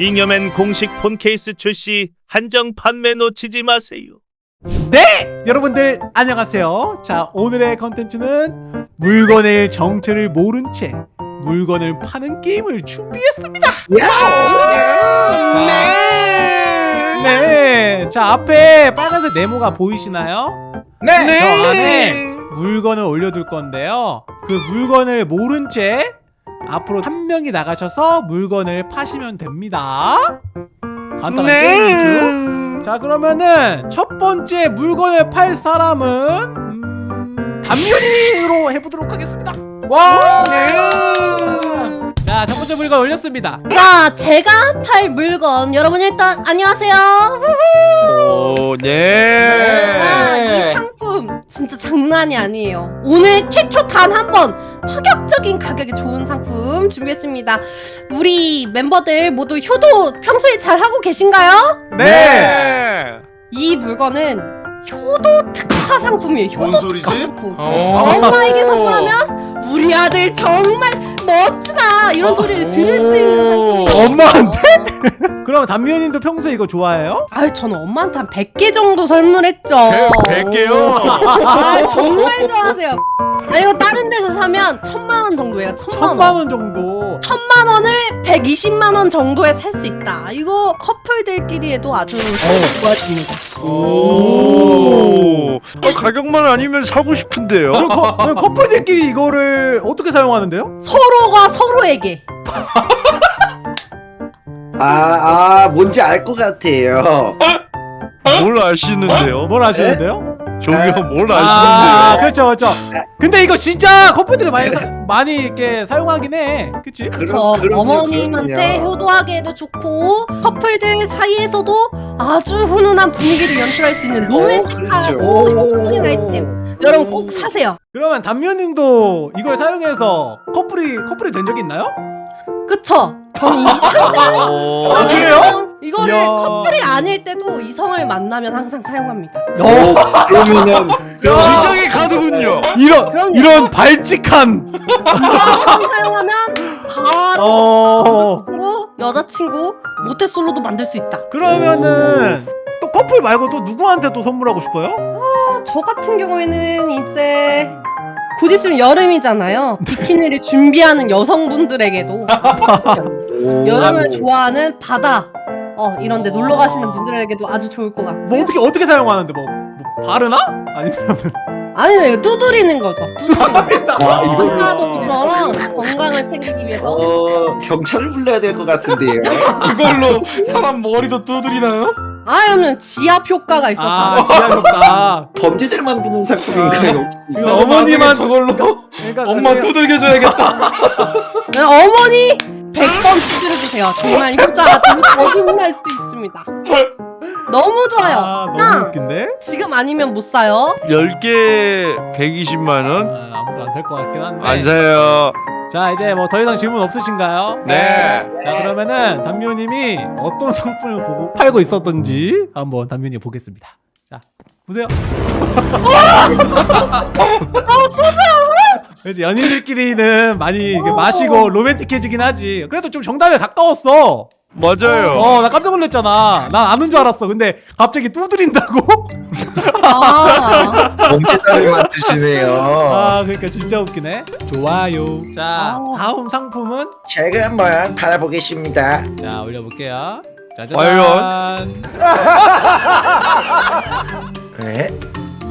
잉여맨 공식 폰 케이스 출시 한정 판매 놓치지 마세요. 네! 여러분들 안녕하세요 자 오늘의 컨텐츠는 물건의 정체를 모른 채 물건을 파는 게임을 준비했습니다 네! 자 앞에 빨간색 네모가 보이시나요? 네. 저 안에 물건을 올려둘 건데요 그 물건을 모른 채 앞으로 한 명이 나가셔서 물건을 파시면 됩니다. 간단한 게임이죠. 자 그러면은 첫 번째 물건을 팔 사람은 음, 담요님으로 해보도록 하겠습니다. 와. 자첫 번째 물건 올렸습니다. 자, 제가 팔 물건. 여러분 일단 안녕하세요. 오, 네. 아, 장난이 아니에요. 오늘 최초 단 한 번 파격적인 가격에 좋은 상품 준비했습니다. 우리 멤버들 모두 효도 평소에 잘 하고 계신가요? 네. 이 물건은 효도 특화 상품이에요. 효도? 특화 상품. 오. 엄마에게 선물하면 우리 아들 정말 멋 이런 소리를 들을 수 있는. 엄마한테? 그럼 담요님도 평소에 이거 좋아해요? 아유 저는 엄마한테 한 100개 정도 선물했죠. 100 개요? 아 정말 좋아하세요. 아 이거 다른 데서 사면 천만 원 정도예요. 천만 원. 천만 원 정도 천만 원을 120만 원 정도에 살 수 있다. 이거 커플들끼리에도 아주 좋아집니다. 오. 아, 가격만 아니면 사고 싶은데요. 그럼, 커, 그럼 커플들끼리 이거를 어떻게 사용하는데요? 서로가 서로에게. 아, 아, 뭔지 알 것 같아요. 뭘 아시는데요? 뭘 하시는데요? 저기요, 뭘아 아시는데요? 그렇죠 그렇죠 근데 이거 진짜 커플들이 많이 사, 많이 이렇게 사용하긴 해 그치? 저 그럼, 그럼요, 어머님한테. 효도하기에도 좋고 커플들 사이에서도 아주 훈훈한 분위기를 연출할 수 있는 로맨틱한 오, 그렇죠. 커플링 아이템. 여러분 꼭 사세요. 그러면 담요님도 이걸 사용해서 커플이 커플이 된 적이 있나요? 그쵸? 저는 아, 그래요? 이거를. 커플이 아닐 때도 이성을 만나면 항상 사용합니다. 오, 그러면은 굉장히 가드군요. 이런 그럼요. 이런 발칙한 사용하면 바로 어 여자친구, 모태솔로도 만들 수 있다. 그러면은 또 커플 말고 또 누구한테 또 선물하고 싶어요? 어, 저 같은 경우에는 이제 곧 있으면 여름이잖아요. 비키니를 준비하는 여성분들에게도 여름을 좋아하는 바다 어 이런 데 놀러 가시는 분들에게도 아주 좋을 것 같고 뭐 어떻게 어떻게 사용하는데 뭐, 뭐 바르나? 아니면 아니요 이거 두드리는 거죠 두드리는 거 아, 이걸로 건강봉처럼 건강을 챙기기 위해서 어, 경찰을 불러야 될 것 같은데요. 그걸로 사람 머리도 두드리나요? 아니면 지압 효과가 있어서 아 지하셨다 범죄자를 만드는 상품인가요? 혹시? 이거 어머니만 저걸로 그러니까 엄마 나중에- 두들겨줘야겠다. 네, 어머니 100번 두드려주세요 정말 효자가 되게 거짓말 수도 있습니다 너무 좋아요 아 너무 짱! 웃긴데? 지금 아니면 못 사요 10개 120만 원? 아, 아무도 안 살 것 같긴 한데 안 사요. 자 이제 뭐 더 이상 질문 없으신가요? 네. 자 그러면은 담요님이 어떤 상품을 보고 팔고 있었던지 한번 담요님 보겠습니다 자 보세요 어 소자 그래서 연인들끼리는 많이 이렇게 마시고 로맨틱해지긴 하지 그래도 좀 정답에 가까웠어 맞아요. 어 나 깜짝 놀랐잖아 난 아는 줄 알았어 근데 갑자기 두드린다고? 아, 범죄자를 만드시네요. 아 그러니까 진짜 웃기네 좋아요 자 아. 다음 상품은 제가 한번 팔아보겠습니다. 자 올려볼게요 짜잔 과연? 네?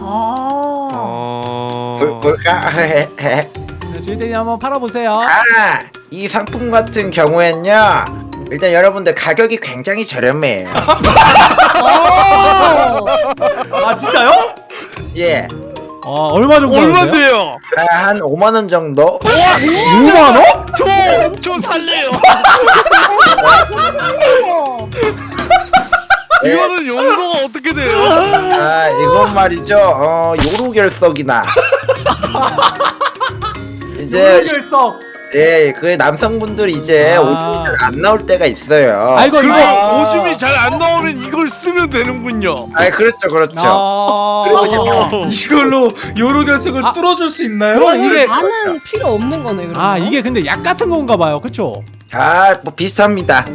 아. 어... 볼, 볼까? 자, 주인님 한번 팔아보세요 아, 이 상품 같은 경우엔요. 일단 여러분들 가격이 굉장히 저렴해요. 어. 아 진짜요? 예. 어 얼마 정도 하는데요? 얼마인데요? 아, 한 5만 원 정도? 6만 원? 저, 저 살래요. 어. 이거는 용도가 어떻게 돼요? 아, 이건 말이죠. 어, 요로 결석이나. 이제 결석 예, 그 남성분들 이제 아. 오줌이 잘 안 나올 때가 있어요. 아 이거 그거 이거 오줌이 잘 안 나오면 이걸 쓰면 되는군요. 아, 그렇죠, 그렇죠. 아... 그리고 이제 이걸로 요로 결석을 아. 뚫어줄 수 있나요? 그럼 이게 나는 필요 없는 거네 그럼. 아 이게 근데 약 같은 건가 봐요 그쵸? 아, 뭐 비슷합니다.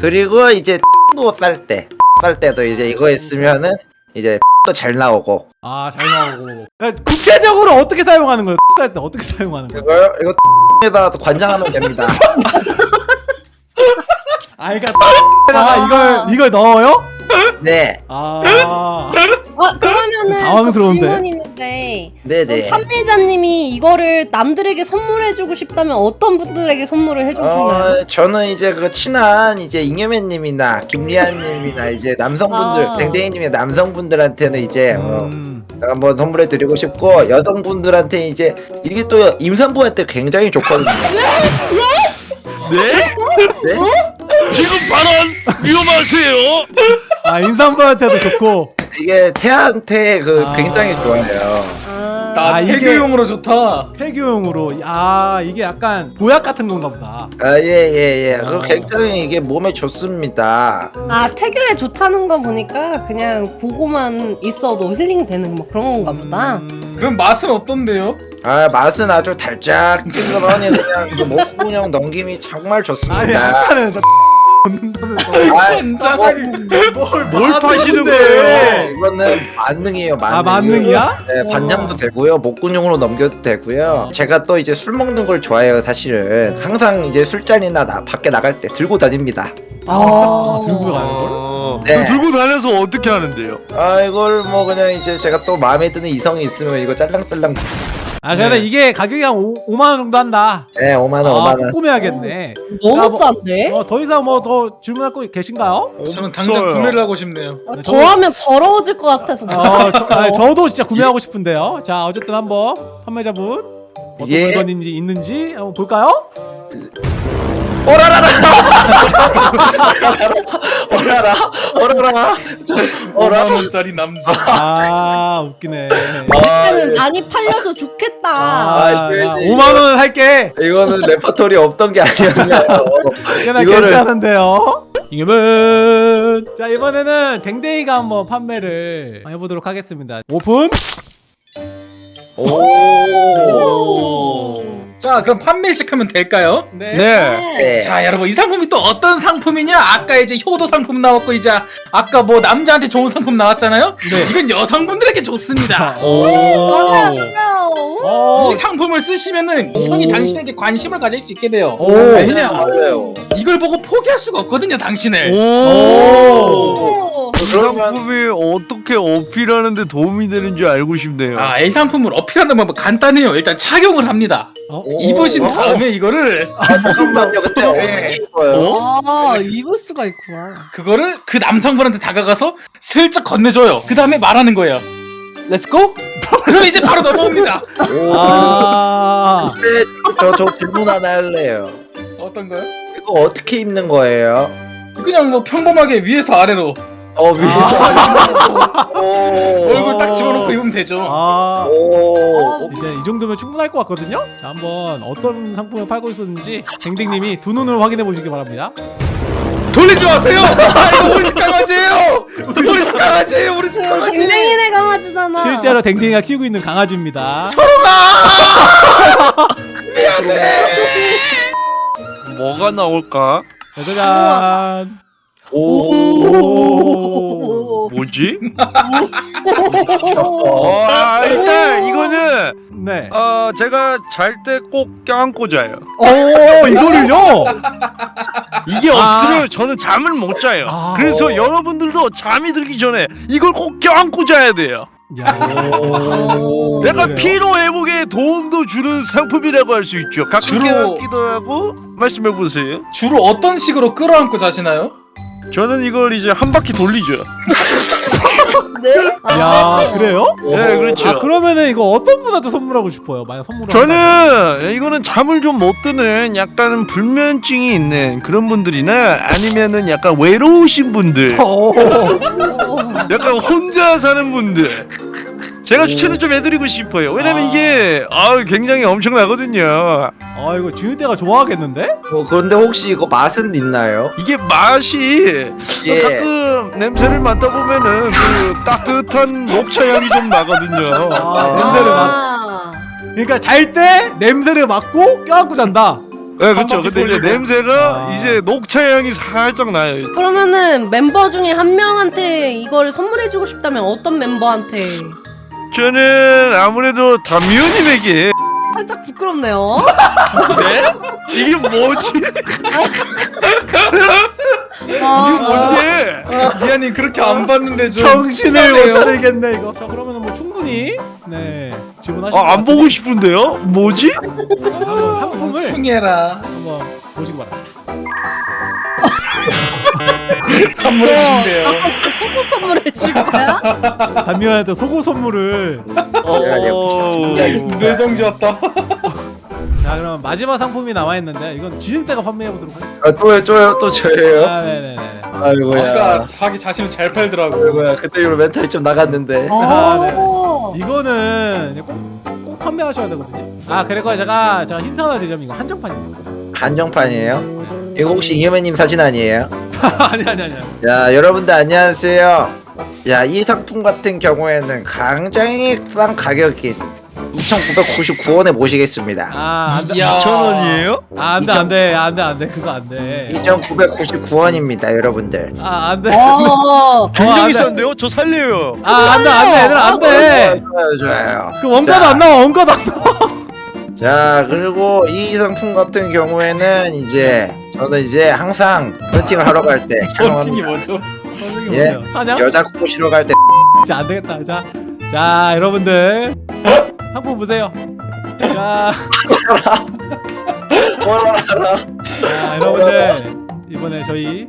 그리고 이제 도 쌀 때, 쌀 때도 이제 이거 있으면은 이제 또 잘 나오고 아 잘 나오고 야, 구체적으로 어떻게 사용하는 거예요? 쌀때 어떻게 사용하는 거예요? 이거 이거 에다 관장하면 됩니다. 아 그러니까 에다가 이걸 이걸 넣어요? 네, 아 아 그러면은 당황스러운데? 저 질문 있는데 네, 그럼 네. 판매자님이 이거를 남들에게 선물해주고 싶다면 어떤 분들에게 선물을 해주고 싶나요? 어, 저는 이제 그 친한 이제 잉여맨님이나 김리안님이나 이제 남성분들, 아. 댕댕이님의 남성분들한테는 이제 어, 음. 한번 선물해 드리고 싶고 여성분들한테 이제 이게 또 임산부한테 굉장히 좋거든요. 네? 네? 지금 발언 위험하세요. 아 인삼부한테도 좋고 이게 태한테 그 아. 굉장히 좋아요. 아, 나 아, 이게- 태교용으로 좋다. 폐교용으로 아 이게 약간 보약 같은 건가 보다 아, 예, 예, 예. 아. 굉장히 이게 몸에 좋습니다. 아 태교에 좋다는 거 보니까 그냥 보고만 있어도 힐링 되는 뭐 그런 건가 보다. 음. 그럼 맛은 어떤데요? 아, 맛은 아주 달짝지근하니 그냥 그 목구멍 넘김이 정말 아니 좋습니다. 아까 아, 뭘, 뭘 파시는 네, 거예요? 이거는 만능이에요, 만능. 아 만능이야? 네, 반장도 되고요, 목구녕으로 넘겨도 되고요. 제가 또 이제 술 먹는 걸 좋아해요, 사실은. 항상 이제 술자리나 나, 밖에 나갈 때 들고 다닙니다. 아 들고 가는 걸? 어, 네. 들고 다녀서 어떻게 하는데요? 아, 이걸 뭐 그냥 이제 제가 또 마음에 드는 이성이 있으면 이거 짤랑짤랑. 아 근데 이게 가격이 한 5, 5만 원 정도 한다 네, 5만원, 아 5만원. 꾸며야겠네 너무 아, 뭐- 싼데? 어, 더 이상 뭐더 질문할 거 계신가요? 저는 당장 없어요. 구매를 하고 싶네요. 아, 네, 더 하면 더러워질 것 같아서. 어, 저, 아니, 저도 진짜 구매하고 싶은데요. 자, 어쨌든 한번 판매자분 어떤 예. 물건인지 있는지 한번 볼까요? 어라라, 어라라, 어라라. 5만 원짜리 남자. 아, 웃기네. 그때는 많이 팔려서 좋겠다. 아, 이거 야, 이제 5만 원 할게. 이거는 레퍼토리 없던 게 아니었나요? 꽤나 이거를- 괜찮은데요. 이거면 자 이번에는 댕댕이가 한번 판매를 해보도록 하겠습니다. 오픈. 오. 자, 그럼 판매 시작하면 될까요? 네. 네. 네. 자, 여러분 이 상품이 또 어떤 상품이냐? 아까 이제 효도 상품 나왔고 이제 아까 뭐 남자한테 좋은 상품 나왔잖아요. 네. 이건 여성분들에게 좋습니다. 맞아요, 맞아요. 어. 이 상품을 쓰시면은 이성이 오. 당신에게 관심을 가질 수 있게 돼요. 오. 왜냐? 맞아요. 이걸 보고 포기할 수가 없거든요, 당신을. 오. 오. 이 상품이 어떻게 어필하는데 도움이 되는지 알고 싶네요. 아, 이 상품을 어필하는 방법 간단해요. 일단 착용을 합니다. 어? 입으신 어? 다음에 이거를 아, 잠깐만요. 그때 어떻게 입어요? 아, 입을 수가 있구나. 그거를 그 남성분한테 다가가서 슬쩍 건네줘요. 그 다음에 말하는 거예요. Let's go. 그럼 이제 바로 넘어옵니다. 아. 근데 저, 저 질문 하나 할래요. 어떤 거요? 이거 어떻게 입는 거예요? 그냥 뭐 평범하게 위에서 아래로 어, 위에서. 오. 얼굴 딱 집어넣고 입으면 되죠. 아. 오. 이제 이 정도면 충분할 것 같거든요. 자, 한번 어떤 상품을 팔고 있었는지 댕댕님이 두 눈으로 확인해 보시기 바랍니다. 돌리지 마세요. 아, 이거 우리 집 강아지예요. 우리 집 강아지예요. 우리 집 강아지. 댕댕이네 강아지잖아. 실제로 댕댕이가 키우고 있는 강아지입니다. 뭐가 나올까? 짜잔. 오. 뭐지? 어, 아, 일단 이거는 네. 어 제가 잘 때 꼭 껴안고 자요. 오, 이거를요? 이게 없으면 저는 잠을 못 자요. 아. 그래서 여러분들도 잠이 들기 전에 이걸 꼭 껴안고 자야 돼요. 야. 오. 약간? 피로 회복에 도움도 주는 상품이라고 할 수 있죠. 가끔 주로- 껴안기도 하고 말씀해 보세요. 주로 어떤 식으로 끌어안고 자시나요? 저는 이걸 이제 한 바퀴 돌리죠. 네? 야, 그래요? 네, 그렇죠. 아, 그러면은 이거 어떤 분한테 선물하고 싶어요? 만약 선물을 저는 한다면. 이거는 잠을 좀 못 드는 약간 불면증이 있는 그런 분들이나 아니면은 약간 외로우신 분들, 오. 약간 혼자 사는 분들. 제가 추천을 좀 해드리고 싶어요. 왜냐면 아. 이게 아 굉장히 엄청나거든요. 아, 이거 지윤대가 좋아하겠는데? 어, 그런데 혹시 이거 맛은 있나요? 이게 맛이 예. 가끔 냄새를 맡다 보면은 그 따뜻한 녹차 향이 좀 나거든요. 아, 냄새를 맡. 아. 그러니까 잘 때 냄새를 맡고 껴안고 잔다. 네 그렇죠. 근데 이제. 냄새가 아. 이제 녹차 향이 살짝 나요. 그러면은 멤버 중에 한 명한테 이걸 선물해주고 싶다면 어떤 멤버한테? 저는 아무래도 담미호님에게 살짝 부끄럽네요. 네? 이게 뭐지? 아, 뭔데? 미안이 그렇게 안 봤는데 좀 정신을. 못 차리겠네 이거. 자 그러면은 뭐 충분히 네 지원하시고 아, 안 보고 싶은데요? 뭐지? 한번 상품을 숭해라 한번 보시기 바랍니다. 선물해 주신대요 속옷 선물을 줄 거야? 담미한테 속옷 선물을. 어... 뇌정 지었다 자 그럼 마지막 상품이 나와 있는데 이건 지능 때가 판매해 보도록 하겠습니다. 아, 또요 또요 또 저예요? 아 네네네. 아이고야. 아까 자기 자신을 잘 팔더라고 아이고야 그때 이후로 멘탈이 좀 나갔는데. 아, 네. 오. 이거는 꼭, 꼭 판매하셔야 되거든요. 아 그리고 제가 제가 힌트 하나 드리자면 이거 한정판입니다. 한정판이에요? 이거 혹시 이혜매님 사진 아니에요? 아니 아니 아니. 야 여러분들 안녕하세요. 야 이 상품 같은 경우에는 굉장히 싼 가격인 2,999원에 모시겠습니다. 아 안돼. 야. 2,000원이에요? 아 안돼 안돼 안돼 안돼 그거 안돼. 2,999원입니다 여러분들. 아 안돼. 어. 굉장히 안 돼. 싼데요? 저 살려요. 아 안돼 안돼 얘들 안돼. 좋아요 좋아요. 그 원가도 자. 안 나와 원가도 안 나와. 자 그리고 이 상품 같은 경우에는 이제 저는 이제 항상 헌팅을 하러 갈 때 헌팅이. 뭐죠? 예. 뭐냐? 사냐? 여자 꼬시러 갈 때 진짜 안 되겠다. 자, 자 여러분들 상품 보세요. 자, 자 여러분들 이번에 저희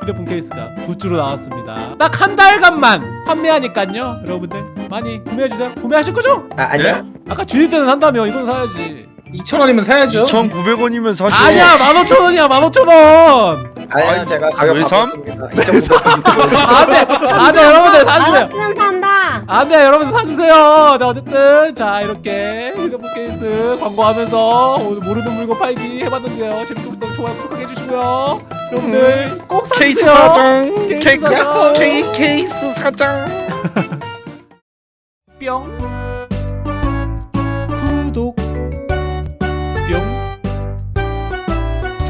휴대폰 케이스가 굿즈로 나왔습니다. 딱 한 달간만 판매하니까요. 여러분들 많이 구매해 주세요. 구매하실 거죠? 아, 아니요 아까 주일 때는 산다며 이건 사야지. 2,000원이면 사야죠 1,900원이면 사죠. 아니야, 15,000원이야, 15,000원. 아니요 아니, 제가 가격 왜 삼? 바꿨습니다 2,999원 안 돼, 안 돼, 여러분들 사주세요. 알았으면 산다. 안 돼, 여러분들 사주세요. 네, 어쨌든 자 이렇게 휴대폰 케이스 광고하면서 오늘 모르는 물건 팔기 해봤는데요. 재밌게 보셨다면 좋아요, 구독하게 해주시고요. 여러분들 꼭 사주세요. 케이스 사장. 케이스 케, 사장. 케, 케이스 사장. 뿅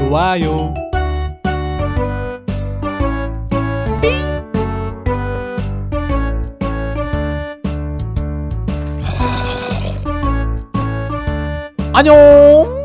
좋아요. 안녕